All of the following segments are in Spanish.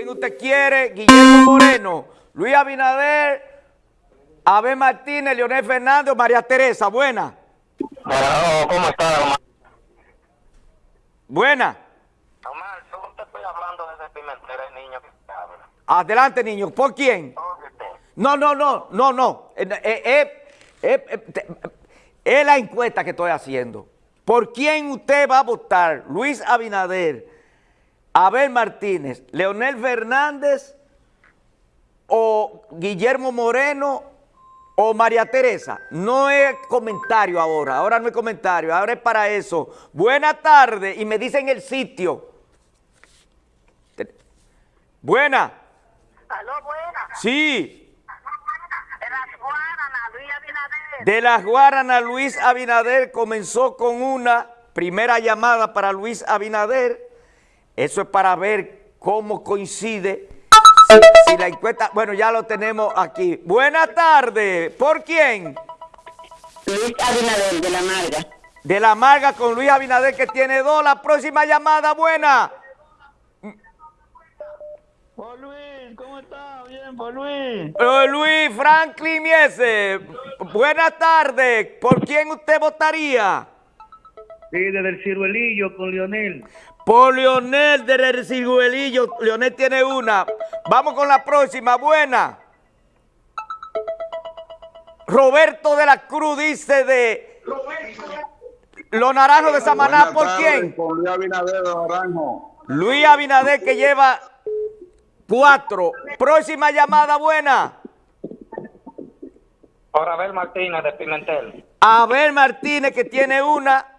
¿Quién usted quiere? Guillermo Moreno, Luis Abinader, Abel Martínez, Leonel Fernández, María Teresa. Buena. ¿cómo está, Buena. Omar, yo te estoy hablando desde Pimentel, el niño que habla. Adelante, niño. ¿Por quién? No, no, no, no, no. Eh, eh, eh, es la encuesta que estoy haciendo. ¿Por quién usted va a votar? Luis Abinader, Abel Martínez, Leonel Fernández o Guillermo Moreno o María Teresa. No es comentario ahora, ahora no es comentario, ahora es para eso. Buena tarde y me dicen el sitio. Buena. ¿Aló, buena? Sí. De las Guaranas, Luis Abinader. De las Guaranas, Luis Abinader comenzó con una primera llamada para Luis Abinader. Eso es para ver cómo coincide si, la encuesta... Bueno, ya lo tenemos aquí. Buenas tardes. ¿Por quién? Luis Abinader, de La Marga. De La Marga con Luis Abinader que tiene dos. La próxima llamada, buena. Por Luis, ¿cómo está? Bien, por Luis. Eh, Luis Franklin Miese, buenas tardes. ¿Por quién usted votaría? Sí, desde el ciruelillo con Leonel. Por Leonel desde el ciruelillo. Leonel tiene una. Vamos con la próxima. Buena. Roberto de la Cruz dice de... Los Naranjos de Samaná, ¿por quién? Con Luis Abinader de Naranjo. Luis Abinader que lleva Cuatro. Próxima llamada buena. Por Abel Martínez de Pimentel. Abel Martínez que tiene una.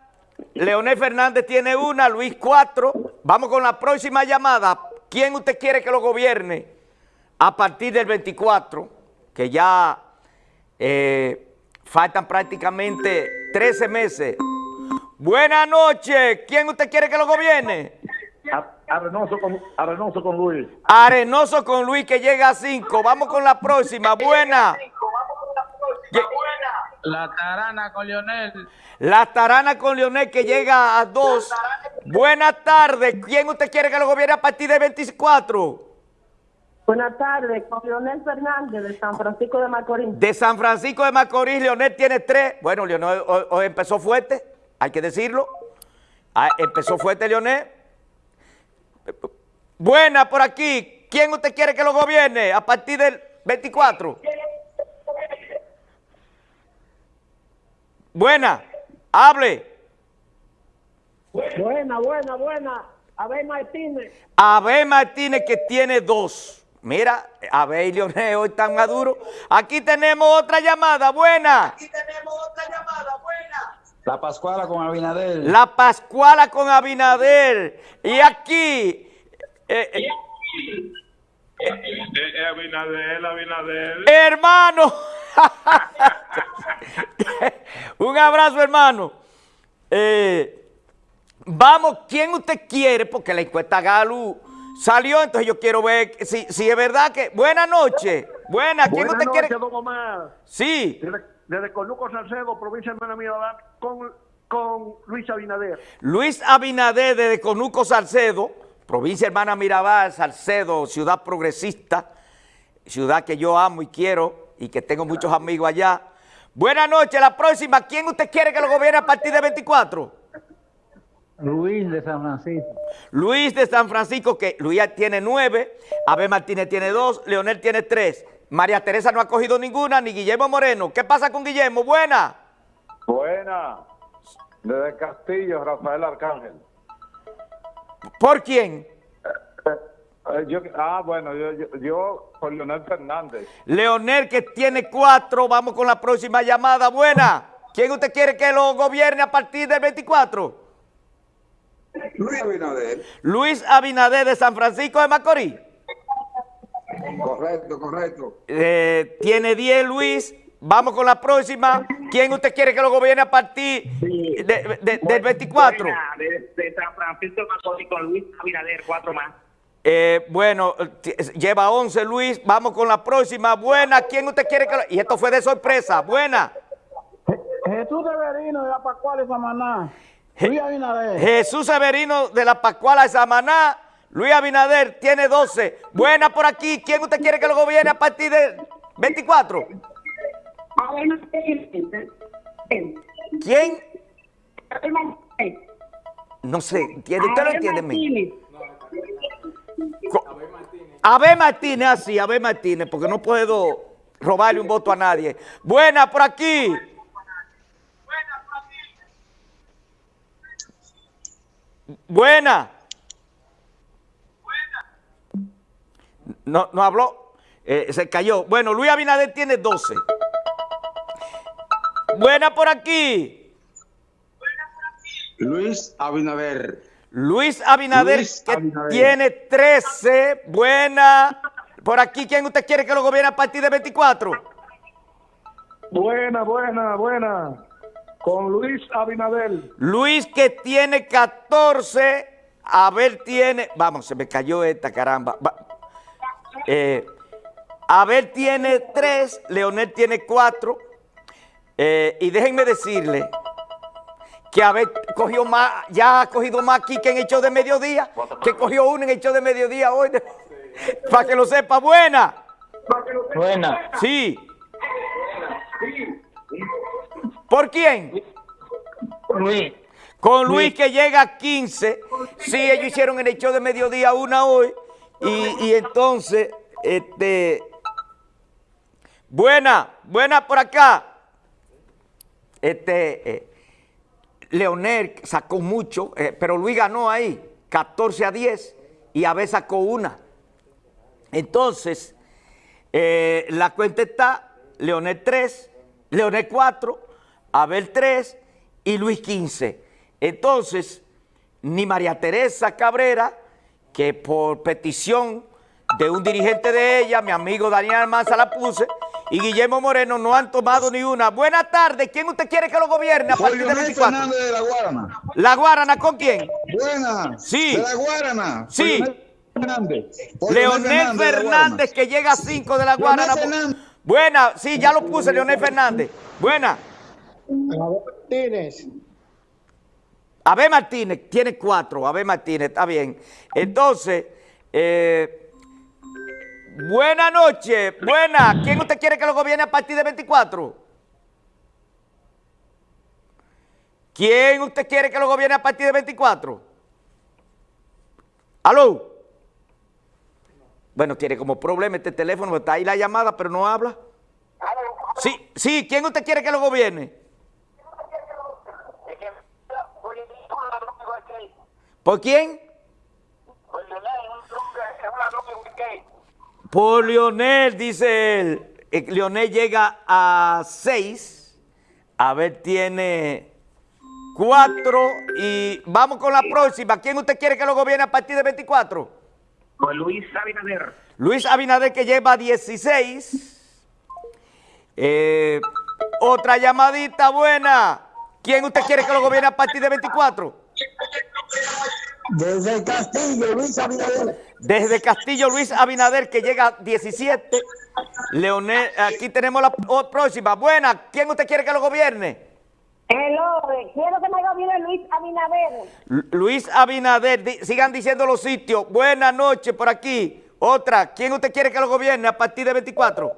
Leonel Fernández tiene una. Luis cuatro. Vamos con la próxima llamada. ¿Quién usted quiere que lo gobierne? A partir del 24, que ya eh, faltan prácticamente 13 meses. Buenas noches. ¿Quién usted quiere que lo gobierne? Arenoso con, Arenoso con Luis. Arenoso con Luis que llega a 5. Vamos con la próxima. Buena. La tarana con Leonel. La tarana con Leonel que llega a 2. Buenas tardes. ¿Quién usted quiere que lo gobierne a partir del 24? Buenas tardes, con Leonel Fernández de San Francisco de Macorís. De San Francisco de Macorís, Leonel tiene 3. Bueno, Leonel hoy, empezó fuerte, hay que decirlo. Ah, empezó fuerte Leonel. Buena por aquí. ¿Quién usted quiere que lo gobierne a partir del 24? Buena, hable. Buena, buena, buena. Abel Martínez. Abel Martínez que tiene dos. Mira, Abel y Leonel hoy están maduros. Aquí tenemos otra llamada, buena. Aquí tenemos otra llamada, buena. La Pascuala con Abinader. La Pascuala con Abinader. Y aquí... Eh, eh, eh, Abinader, Abinader. Hermano. Un abrazo, hermano. vamos, ¿quién usted quiere? Porque la encuesta Galu salió, entonces yo quiero ver si, si es verdad que... Buenas noches. Buena, ¿quién Buenas usted noches, quiere? don Omar. Sí. Desde, desde Conuco Salcedo, provincia de Hermana Mirabal, con, con Luis Abinader. Luis Abinader desde Conuco Salcedo, provincia hermana Mirabal, Salcedo, ciudad progresista, ciudad que yo amo y quiero y que tengo muchos amigos allá. Buenas noches, la próxima, ¿quién usted quiere que lo gobierne a partir de 24? Luis de San Francisco. Luis de San Francisco, que Luis tiene nueve, Abel Martínez tiene dos, Leonel tiene tres, María Teresa no ha cogido ninguna, ni Guillermo Moreno. ¿Qué pasa con Guillermo? Buena. Buena. Desde Castillo, Rafael Arcángel. ¿Por quién? Eh, yo- ah, bueno, yo, yo, yo por Leonel Fernández. Leonel que tiene cuatro, vamos con la próxima llamada. Buena. ¿Quién usted quiere que lo gobierne a partir del 24? Luis Abinader. Luis Abinader de San Francisco de Macorís. Correcto, correcto. Eh, tiene 10 Luis. Vamos con la próxima. ¿Quién usted quiere que lo gobierne a partir de- de- del 24? Buena, de, de San Francisco de Macorís con Luis Abinader, cuatro más. Eh, bueno, lleva 11 Luis. Vamos con la próxima. Buena. ¿Quién usted quiere que lo... Y esto fue de sorpresa. Buena. Jesús Severino de la Pascuala de Samaná. Luis Abinader. Jesús Severino de la Pascuala de Samaná. Luis Abinader tiene 12. Buena por aquí. ¿Quién usted quiere que lo gobierne a partir de 24? Abel Martínez. ¿Quién? No sé, ¿entiende? ¿Usted lo entiende? Abel Martínez, así, Abel Martínez, porque no puedo robarle un voto a nadie. Buena por aquí. Buena. No, no habló, eh, se cayó. Bueno, Luis Abinader tiene 12. Buena por aquí. Luis Abinader. Luis Abinader, Luis que Abinader. tiene 13. Buena. Por aquí, ¿quién usted quiere que lo gobierne a partir de 24? Buena, buena, buena. Con Luis Abinader. Luis que tiene 14. Abel tiene. Vamos, se me cayó esta caramba. Eh, Abel tiene 3. Leonel tiene 4. y déjenme decirle que Abel cogió más, ya ha cogido más aquí que en el show de mediodía, que cogió uno en el show de mediodía hoy. Para que lo sepa, buena. Buena. Sí. ¿Por quién? Luis. Con Luis que llega a 15. Sí, ellos hicieron en el show de mediodía una hoy. Y, y entonces, este. Buena, buena por acá. Este. eh, Leonel sacó mucho, eh, pero Luis ganó ahí, 14 a 10, y Abel sacó una. Entonces, eh, la cuenta está Leonel 3, Leonel 4, Abel 3 y Luis 15. Entonces, ni María Teresa Cabrera, que por petición de un dirigente de ella, mi amigo Daniel Almanza la puse, y Guillermo Moreno no han tomado ni una. Buenas tardes, ¿quién usted quiere que lo gobierne a partir de Leonel 24? Fernández de la Guarana. ¿La Guarana con quién? Buena. Sí. De la Guarana. Sí. Leonel Fernández. Leonel de Fernández que llega a 5 de la Guarana. Fernández. Buena, sí, ya lo puse, Leonel Fernández. Buena. Martínez. Abel Martínez tiene cuatro, Abel Martínez, está bien. Entonces, eh, buena noche, buena. ¿Quién usted quiere que lo gobierne a partir de 24? ¿Quién usted quiere que lo gobierne a partir de 24? ¿Aló? Bueno, tiene como problema este teléfono, está ahí la llamada, pero no habla. Sí, sí, ¿quién usted quiere que lo gobierne? Es que, oye, es una droga igual que él. ¿Por quién? Pues Leonel es un droga- es una droga igual que él. Por Lionel, dice él. Eh, Lionel llega a 6. Abel tiene 4. Y vamos con la próxima. ¿Quién usted quiere que lo gobierne a partir de 24? Pues Luis Abinader. Luis Abinader que lleva 16. Eh, otra llamadita buena. ¿Quién usted quiere que lo gobierne a partir de 24? Desde el Castillo, Luis Abinader. Desde Castillo Luis Abinader que llega a 17. Leonel, aquí tenemos la próxima. Buena, ¿quién usted quiere que lo gobierne? Hello, quiero que me gobierne Luis Abinader. Lu- Luis Abinader, di- sigan diciendo los sitios. Buenas noches por aquí. Otra, ¿quién usted quiere que lo gobierne a partir de 24?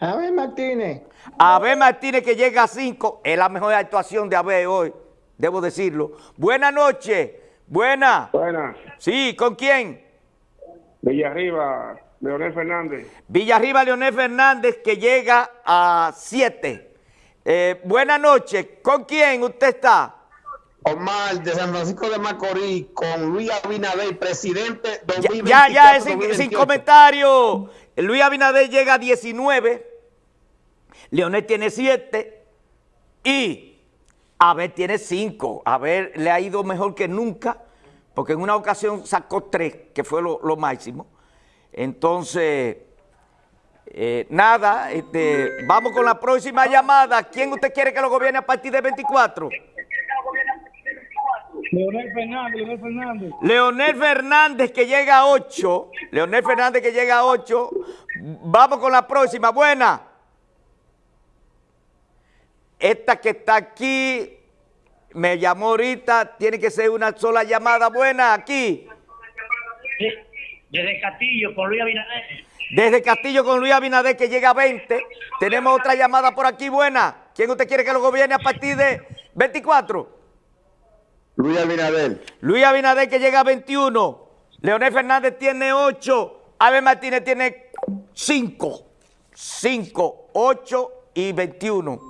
Abel Martínez. Abel Martínez que llega a 5. Es la mejor actuación de Abel hoy, debo decirlo. Buenas noches. Buena. Buena. Sí, ¿con quién? Villarriba, Leonel Fernández. Villarriba Leonel Fernández que llega a 7. buenas noches. ¿Con quién usted está? Omar de San Francisco de Macorís con Luis Abinader, presidente Ya, 2024. ya, ya, es sin, sin 2028. comentario. Luis Abinader llega a 19. Leonel tiene 7. Y Abel tiene 5. Abel le ha ido mejor que nunca. Porque en una ocasión sacó 3, que fue lo, lo máximo. Entonces, eh, nada, este, vamos con la próxima llamada. ¿Quién usted quiere que lo gobierne a partir de 24? Leonel Fernández, Leonel Fernández. Leonel Fernández que llega a 8. Leonel Fernández que llega a 8. Vamos con la próxima. Buena. Esta que está aquí me llamó ahorita. Tiene que ser una sola llamada. Buena, aquí. Desde Castillo, con Luis Abinader. Desde Castillo con Luis Abinader que llega a 20. Tenemos otra llamada por aquí buena. ¿Quién usted quiere que lo gobierne a partir de 24? Luis Abinader. Luis Abinader que llega a 21. Leonel Fernández tiene 8. Abel Martínez tiene 5. 5, 8 y 21.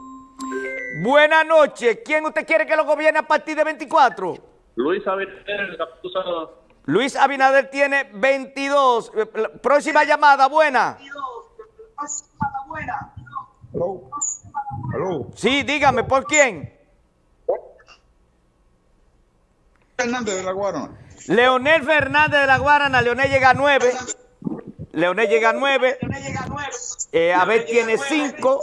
Buenas noches. ¿Quién usted quiere que lo gobierne a partir de 24? Luis Abinader. Luis Abinader tiene 22. Eh, Próxima llamada, buena. Aló. Aló. Sí, dígame, ¿por quién? Fernández de la Guarana. Leonel Fernández de la Guarana. Leonel llega a 9. Leonel llega a 9. Eh, Abel tiene 5.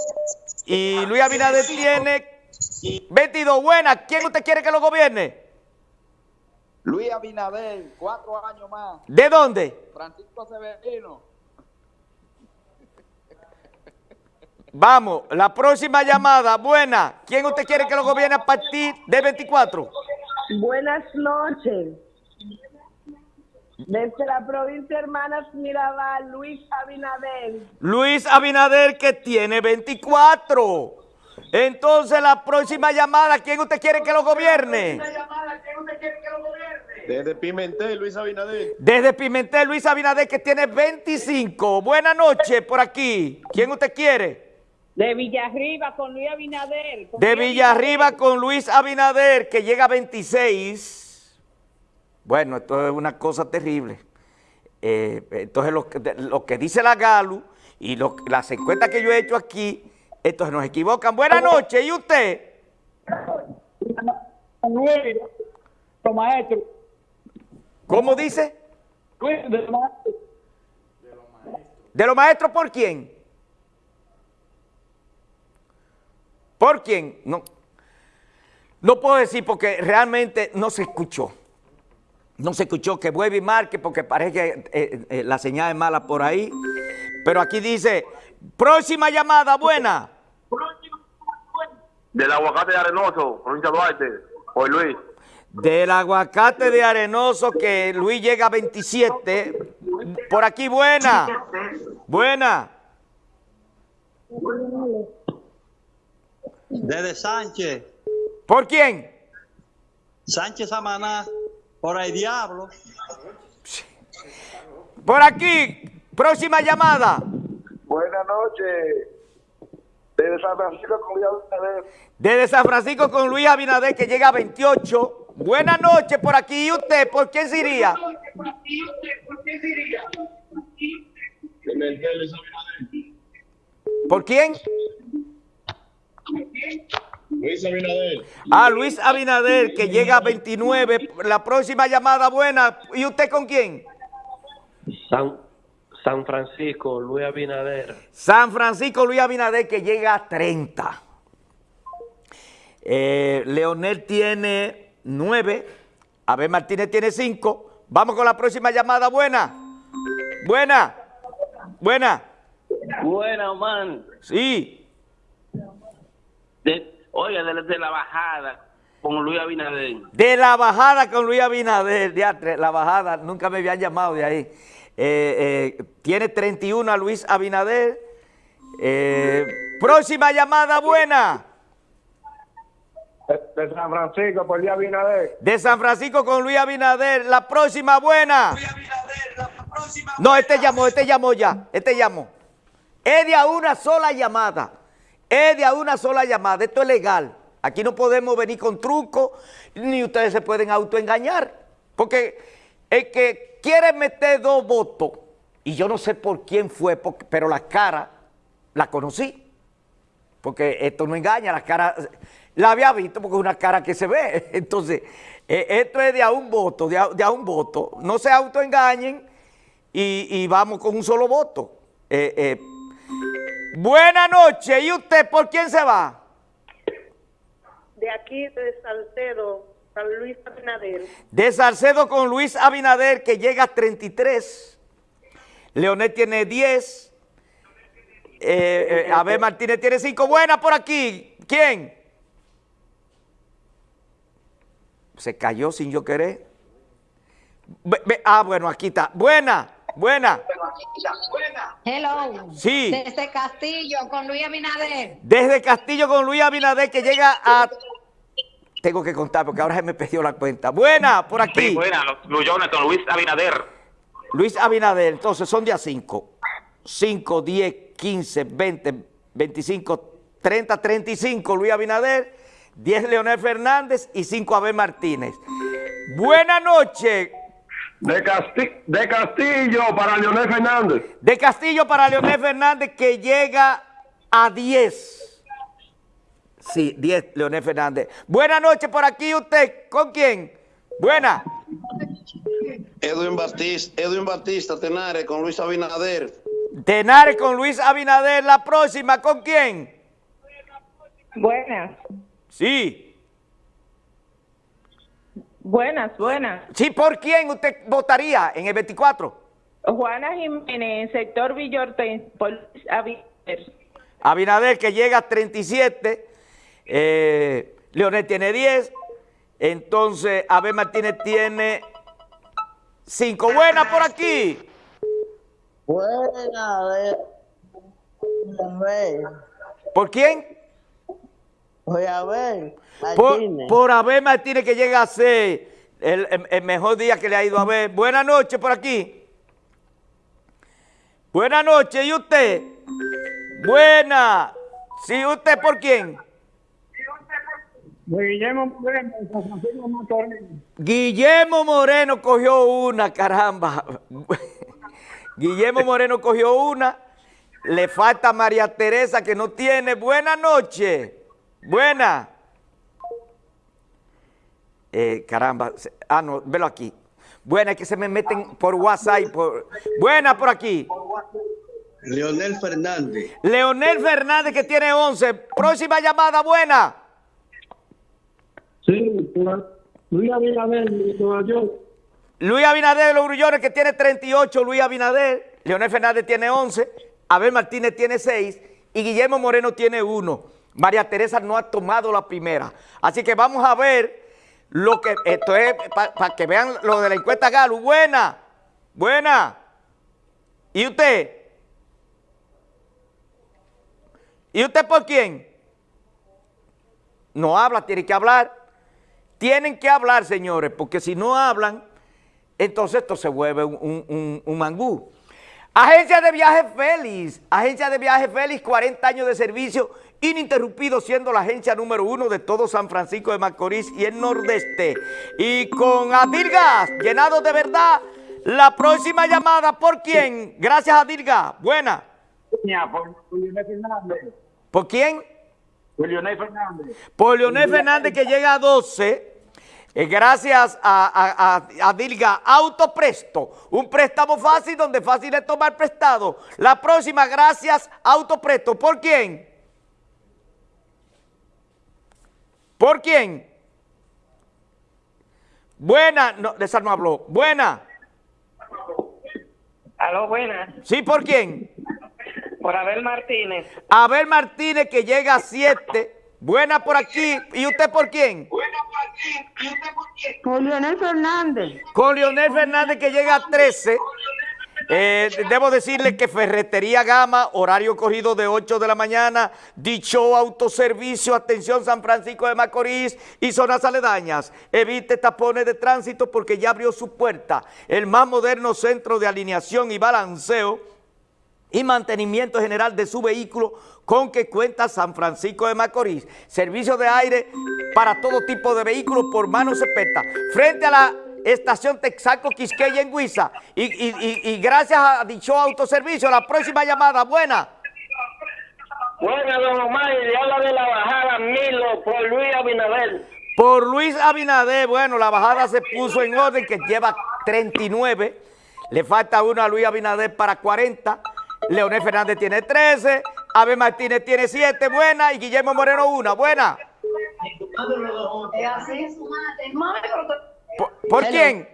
Y Luis Abinader tiene 22. Buena. ¿Quién usted quiere que lo gobierne? Luis Abinader, cuatro años más. ¿De dónde? Francisco Severino. Vamos, la próxima llamada, buena. ¿Quién usted quiere que lo gobierne a partir de 24? Buenas noches. Desde la provincia Hermanas Mirabal, Luis Abinader. Luis Abinader que tiene 24. Entonces la próxima llamada, ¿quién usted quiere que lo gobierne? Desde Pimentel, Luis Abinader. Desde Pimentel, Luis Abinader que tiene 25. Buenas noches por aquí. ¿Quién usted quiere? De Villarriba con Luis Abinader. con De Villarriba con Luis Abinader que llega a 26. Bueno, esto es una cosa terrible. Eh, entonces lo que, lo que dice la Galu y lo- las encuestas que yo he hecho aquí, entonces nos equivocan. Buenas noches, ¿y usted? Maestros. ¿Cómo dice? De los maestros. ¿De los maestros por quién? ¿Por quién? No, no puedo decir porque realmente no se escuchó. No se escuchó que vuelve y marque porque parece que eh, eh, la señal es mala por ahí. Pero aquí dice, próxima llamada, buena. Del aguacate de Arenoso, provincia de Duarte. Hoy Luis. Del aguacate de Arenoso que Luis llega a 27. Por aquí, buena. Buena. Desde Sánchez, ¿Por quién? Sánchez Samaná, por el diablo. Por aquí, próxima llamada. Buenas noches. Desde San Francisco con Luis Abinader. Desde San Francisco con Luis Abinader que llega a 28. Buenas noches por aquí. ¿Y usted por quién se iría? Pimentel, Luis Abinader. ¿Por quién? Luis Abinader. Ah, Luis Abinader que llega a 29. La próxima llamada buena. ¿Y usted con quién? San, San Francisco, Luis Abinader. San Francisco Luis Abinader que llega a 30. Eh, Leonel tiene 9. Abel Martínez tiene 5. Vamos con la próxima llamada. Buena. Buena. Buena. Buena, man. Sí. De, oiga, de, de la bajada con Luis Abinader. De la bajada con Luis Abinader. diatre, la bajada, nunca me habían llamado de ahí. Eh, eh, tiene 31 a Luis Abinader. Eh, próxima llamada buena. De San Francisco por Luis Abinader. De San Francisco con Luis Abinader. La próxima buena. No, este llamó, este llamó ya. Este llamó. Es de a una sola llamada. Es de a una sola llamada. Esto es legal. Aquí no podemos venir con trucos, ni ustedes se pueden autoengañar. Porque el que quiere meter dos votos, y yo no sé por quién fue, pero la cara la conocí. Porque esto no engaña, la cara la había visto porque es una cara que se ve. Entonces, eh, esto es de a un voto, de a, un voto. No se autoengañen y, y vamos con un solo voto. Eh, eh, Buenas noches. ¿Y usted por quién se va? De aquí, de Salcedo, San Luis Abinader. De Salcedo con Luis Abinader, que llega a 33. Leonel tiene 10. Eh, eh, Abel Martínez tiene 5. Buena por aquí. ¿Quién? Se cayó sin yo querer. Ah, bueno, aquí está. Buena, buena. Hello. Sí. Desde Castillo con Luis Abinader. Desde Castillo con Luis Abinader que llega a... Tengo que contar porque ahora se me perdió la cuenta. Buena, por aquí. Sí, buena, los con Luis Abinader. Luis Abinader, entonces son día 5. 5, 10, 15, 20, 25, 30, 35 Luis Abinader, 10 Leonel Fernández y 5 Abel Martínez. Buenas noches. De, Casti- de Castillo para Leonel Fernández. De Castillo para Leonel Fernández que llega a 10. Sí, 10 Leonel Fernández. Buenas noches por aquí usted. ¿Con quién? Buena. Edwin Batista, Edwin Batista Tenares con Luis Abinader. Tenares con Luis Abinader. La próxima, ¿con quién? Buenas, Sí. Buenas, buenas. Sí, ¿por quién usted votaría en el 24? Juana Jiménez, sector Villorte, por Abinader. Abinader que llega a 37, eh, Leonel tiene 10, entonces Abel Martínez tiene 5. Buena por aquí. Buena, a ver. A ver. ¿Por quién? Voy a ver. Por, Martínez. por Abel Martínez que llega a ser el, el- el mejor día que le ha ido a ver. Buenas noches por aquí. Buenas noches, ¿y usted? Buena. ¿Sí usted por quién? Guillermo Moreno, de San Francisco Macorís. Guillermo Moreno cogió una, caramba. Guillermo Moreno cogió una. Le falta María Teresa que no tiene. Buenas noches. Buena. Eh, caramba. Ah, no, velo aquí. Buena, es que se me meten por WhatsApp. y Por... Buena por aquí. Leonel Fernández. Leonel Fernández que tiene 11. Próxima llamada, buena. Sí, Luis Abinader, de Nueva York. Luis Abinader de los Grullones que tiene 38, Luis Abinader, Leonel Fernández tiene 11, Abel Martínez tiene 6 y Guillermo Moreno tiene 1. María Teresa no ha tomado la primera. Así que vamos a ver lo que, esto es para que vean lo de la encuesta Galo. Buena, buena. ¿Y usted? ¿Y usted por quién? No habla, tiene que hablar. Tienen que hablar, señores, porque si no hablan, entonces esto se vuelve un, un- mangú. Agencia de Viajes Félix, Agencia de Viajes Félix, 40 años de servicio ininterrumpido, siendo la agencia número uno de todo San Francisco de Macorís y el Nordeste. Y con Adirgas, llenado de verdad, la próxima llamada, ¿por quién? Gracias, Adirgas. Buena. Por Leonel Fernández. ¿Por quién? Por Leonel Fernández. Por Leonel Fernández que llega a 12, eh, gracias a, a, a- a Dilga Autopresto, un préstamo fácil donde fácil es tomar prestado. La próxima, gracias Autopresto. ¿Por quién? ¿Por quién? Buena, no, de esa no habló. Buena. Aló, buenas. ¿Sí, por quién? Por Abel Martínez. Abel Martínez que llega a 7. Buena por aquí. ¿Y usted por quién? Por Leonel Fernández. Con Leonel Fernández que llega a 13. Eh, debo decirle que Ferretería Gama, horario corrido de 8 de la mañana, dicho autoservicio, atención San Francisco de Macorís y zonas aledañas. Evite tapones de tránsito porque ya abrió su puerta. El más moderno centro de alineación y balanceo y mantenimiento general de su vehículo con que cuenta San Francisco de Macorís. Servicio de aire para todo tipo de vehículos por manos expertas. Frente a la estación Texaco Quisqueya en Huiza. Y, y- y- y gracias a dicho autoservicio, la próxima llamada, buena. Buena, don Omar, y habla de la bajada Milo por Luis Abinader. Por Luis Abinader, bueno, la bajada se puso en orden, que lleva 39. Le falta uno a Luis Abinader para 40. Leonel Fernández tiene 13. Abel Martínez tiene 7, buena. Y Guillermo Moreno, una, buena. ¿Por, quién?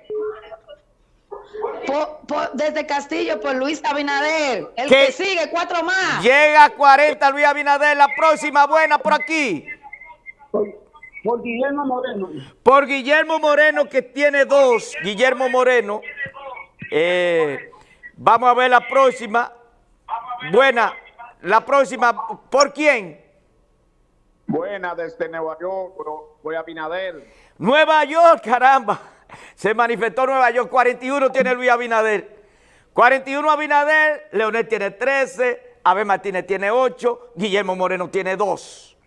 Por- por- desde Castillo por Luis Abinader. El ¿Qué? que sigue, cuatro más. Llega a 40 Luis Abinader, la próxima buena por aquí. Por Guillermo Moreno. Por Guillermo Moreno, que tiene dos. Guillermo Moreno. Eh, vamos a ver la próxima. Buena. La próxima. ¿Por quién? Buena, desde Nueva York, voy a Binader. Nueva York, caramba. Se manifestó Nueva York. 41 tiene Luis Abinader. 41 Abinader. Leonel tiene 13. Abel Martínez tiene 8. Guillermo Moreno tiene 2.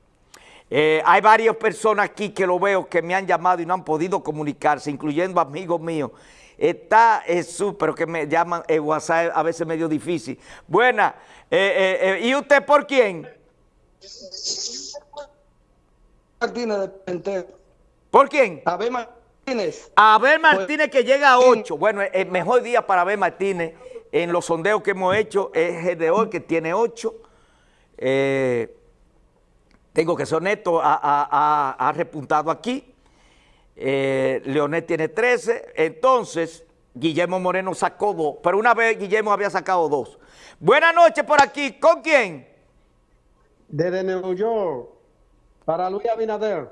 Eh, hay varias personas aquí que lo veo que me han llamado y no han podido comunicarse, incluyendo amigos míos. Está Jesús, pero que me llaman el WhatsApp a veces medio difícil. Buena. Eh, eh, ¿Y usted por quién? Martínez de ¿Por quién? Abel Martínez. Abel Martínez que llega a 8. Bueno, el mejor día para Abel Martínez en los sondeos que hemos hecho es el de hoy, que tiene 8. tengo que ser honesto, ha, ha repuntado aquí. Eh, Leonel tiene 13, entonces Guillermo Moreno sacó dos, pero una vez Guillermo había sacado dos. Buenas noches por aquí, ¿con quién? Desde New York, para Luis Abinader.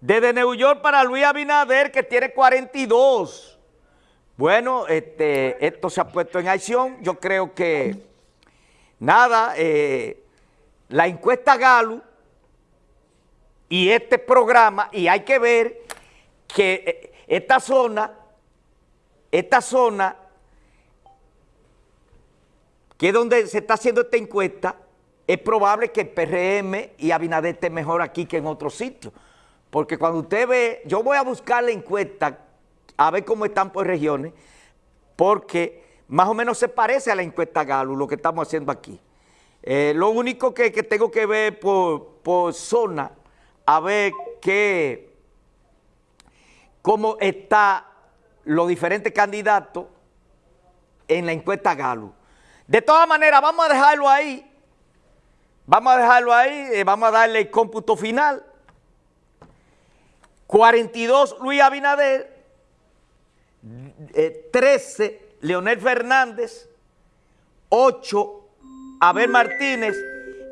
Desde New York para Luis Abinader, que tiene 42. Bueno, este, esto se ha puesto en acción, yo creo que, nada, eh, la encuesta Galo y este programa, y hay que ver que eh, esta zona, esta zona, que es donde se está haciendo esta encuesta, es probable que PRM y Abinader esté mejor aquí que en otros sitios. Porque cuando usted ve, yo voy a buscar la encuesta, a ver cómo están por regiones, porque más o menos se parece a la encuesta Galo, lo que estamos haciendo aquí. Eh, lo único que, que, tengo que ver por, por zona, a ver qué cómo están los diferentes candidatos en la encuesta Galo. De todas maneras, vamos a dejarlo ahí. Vamos a dejarlo ahí, eh, vamos a darle el cómputo final. 42 Luis Abinader, 13 eh, Leonel Fernández, 8 Abel Martínez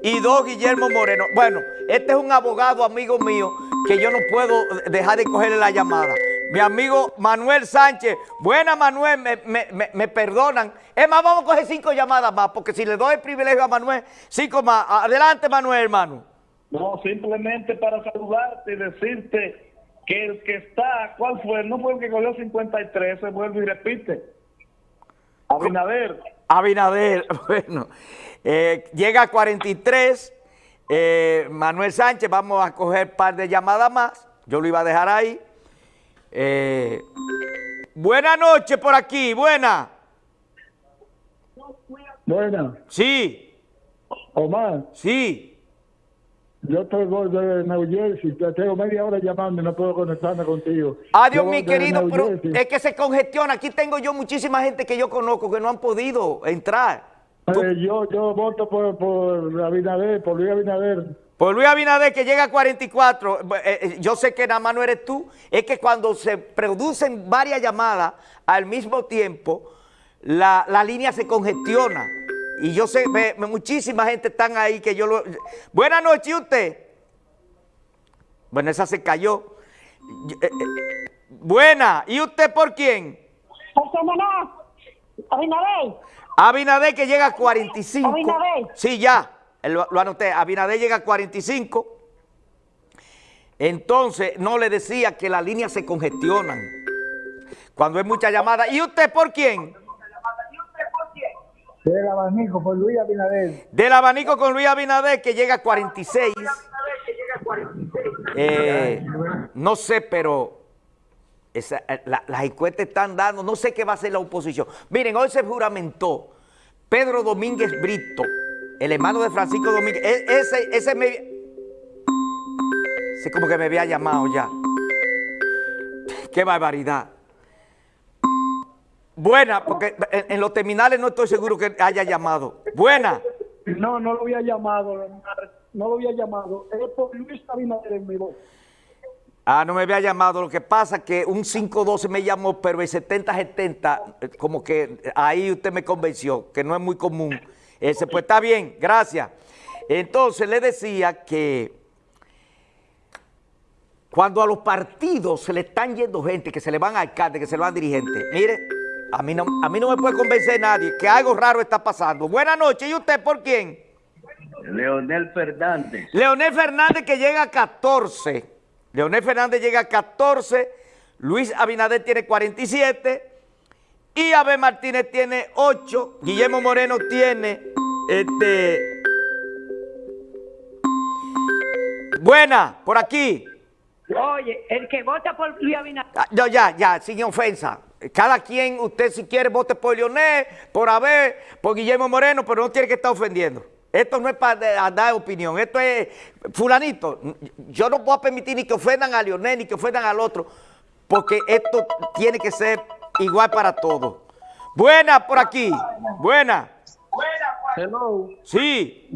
y 2 Guillermo Moreno. Bueno, este es un abogado amigo mío que yo no puedo dejar de cogerle la llamada. Mi amigo Manuel Sánchez. Buena, Manuel, me, perdonan. Es más, vamos a coger cinco llamadas más, porque si le doy el privilegio a Manuel, cinco más. Adelante, Manuel, hermano. No, simplemente para saludarte y decirte que el que está, ¿cuál fue? No fue el que cogió 53, se vuelve y repite. Abinader. Abinader, bueno. Eh, llega a 43. Eh, Manuel Sánchez, vamos a coger un par de llamadas más. Yo lo iba a dejar ahí. Eh, buena noche por aquí, buena. Buena. Sí. Omar. Sí. Yo estoy de New Jersey, tengo media hora llamando y no puedo conectarme contigo. Adiós, mi querido, pero es que se congestiona. Aquí tengo yo muchísima gente que yo conozco que no han podido entrar. Eh, yo, yo voto por, por Abinader, por Luis Abinader. Por Luis Abinader que llega a 44, eh, eh, yo sé que nada más no eres tú, es que cuando se producen varias llamadas al mismo tiempo, la, línea se congestiona. Y yo sé, muchísima gente están ahí que yo lo... Buenas noches, usted? Bueno, esa se cayó. buena, ¿y usted por quién? Abinader. Abinader que llega a 45. Abinader. Sí, ya, lo, lo anoté. Abinader llega a 45. Entonces, no le decía que las líneas se congestionan cuando hay mucha llamada. ¿Y usted por quién? Del abanico con Luis Abinader. Del abanico con Luis Abinader que llega a 46. Eh, no sé, pero esa, eh, las encuestas están dando, no sé qué va a hacer la oposición. Miren, hoy se juramentó Pedro Domínguez Brito, el hermano de Francisco Domínguez. E, ese, ese me... Ese como que me había llamado ya. Qué barbaridad. Buena, porque en, los terminales no estoy seguro que haya llamado. Buena. No, no lo había llamado, no lo había llamado. Es por Luis Abinader en mi voz. Ah, no me había llamado. Lo que pasa es que un 512 me llamó, pero el 7070, eh, como que ahí usted me convenció, que no es muy común. Ese, pues está bien, gracias. Entonces le decía que cuando a los partidos se le están yendo gente, que se le van alcaldes, que se le van dirigentes, mire, a mí, no, a mí no me puede convencer nadie que algo raro está pasando. Buenas noches, ¿y usted por quién? Leonel Fernández. Leonel Fernández que llega a 14. Leonel Fernández llega a 14. Luis Abinader tiene 47. Y Abel Martínez tiene 8. Guillermo Moreno tiene este. Buena, por aquí. Oye, el que vota por Luis Abinader. Ah, No, ya, ya, sin ofensa. Cada quien, usted si quiere, vote por Leonel, por Abel, por Guillermo Moreno, pero no tiene que estar ofendiendo. Esto no es para dar opinión, esto es fulanito. Yo no puedo permitir ni que ofendan a Leonel, ni que ofendan al otro, porque esto tiene que ser igual para todos. Buena por aquí, buena. Hello. Sí.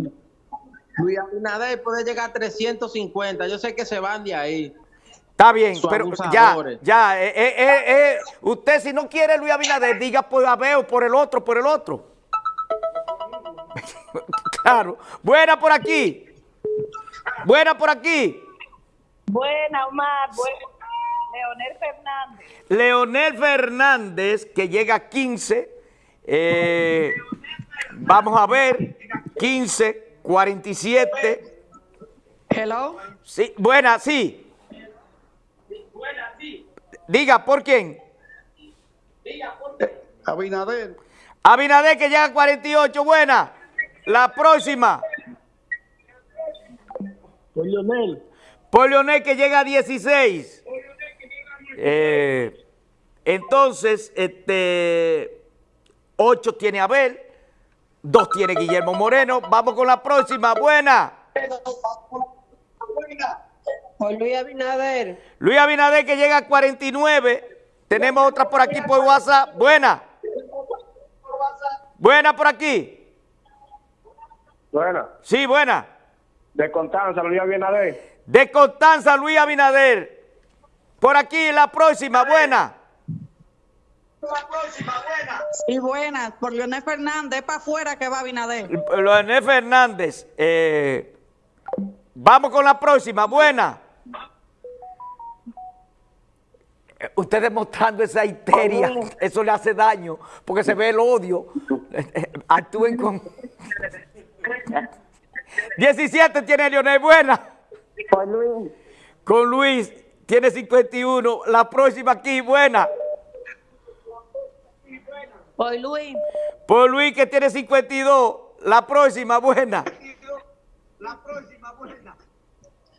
Luis Abinader puede llegar a 350. Yo sé que se van de ahí. Está bien, Sus pero ya, abusadores. ya, eh, eh, eh, eh, usted si no quiere Luis Abinader, diga por Abel o por el otro, por el otro. claro. Buena por aquí. Buena por aquí. Buena, Omar. Buena. Leonel Fernández. Leonel Fernández, que llega a 15. eh, vamos a ver. 15, 47. Hello. Sí, buena, sí. Diga, ¿por quién? Abinader. Abinader que llega a 48, buena. La próxima. Por Leonel. Por Leonel que llega a 16. Eh, entonces, este, 8 tiene Abel, 2 tiene Guillermo Moreno. Vamos con la próxima, buena. Por Luis Abinader. Luis Abinader que llega a 49. Tenemos otra por aquí por WhatsApp. Buena. Buena por aquí. Buena. Sí, buena. De Constanza, Luis Abinader. De Constanza, Luis Abinader. Por aquí, la próxima, buena. Y buenas, por Leonel Fernández, para afuera que va Abinader. Leonel Fernández. eh, vamos con la próxima, buena. Eh, Ustedes mostrando esa histeria, eso le hace daño, porque se ve el odio. Actúen con... 17 tiene Leonel, buena. Por Luis. Con Luis tiene 51. La próxima aquí, buena. Por Luis. Por Luis que tiene 52. La próxima, buena.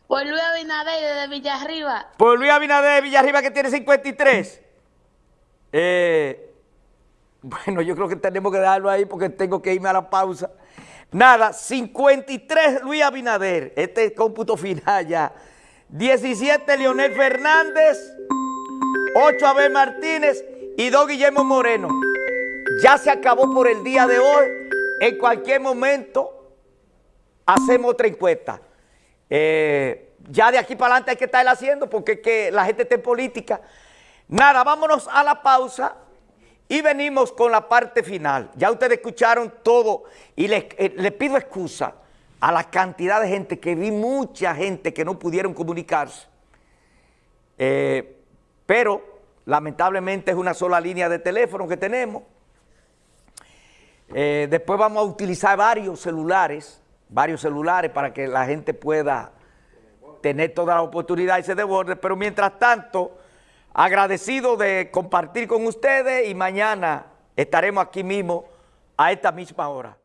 Por Luis Abinader de Villarriba. Por Luis Abinader de Villarriba que tiene 53. Eh, bueno, yo creo que tenemos que dejarlo ahí porque tengo que irme a la pausa. Nada, 53 Luis Abinader. Este es cómputo final ya. 17 Leonel Fernández. 8 Abel Martínez y 2 Guillermo Moreno. Ya se acabó por el día de hoy. En cualquier momento hacemos otra encuesta. Eh, ya de aquí para adelante hay que estar haciendo porque es que la gente está en política. Nada, vámonos a la pausa y venimos con la parte final. Ya ustedes escucharon todo y les, eh, les pido excusa a la cantidad de gente que vi, mucha gente que no pudieron comunicarse. Eh, pero lamentablemente es una sola línea de teléfono que tenemos. Eh, después vamos a utilizar varios celulares, varios celulares para que la gente pueda tener toda la oportunidad y se desborde. Pero mientras tanto, agradecido de compartir con ustedes y mañana estaremos aquí mismo a esta misma hora.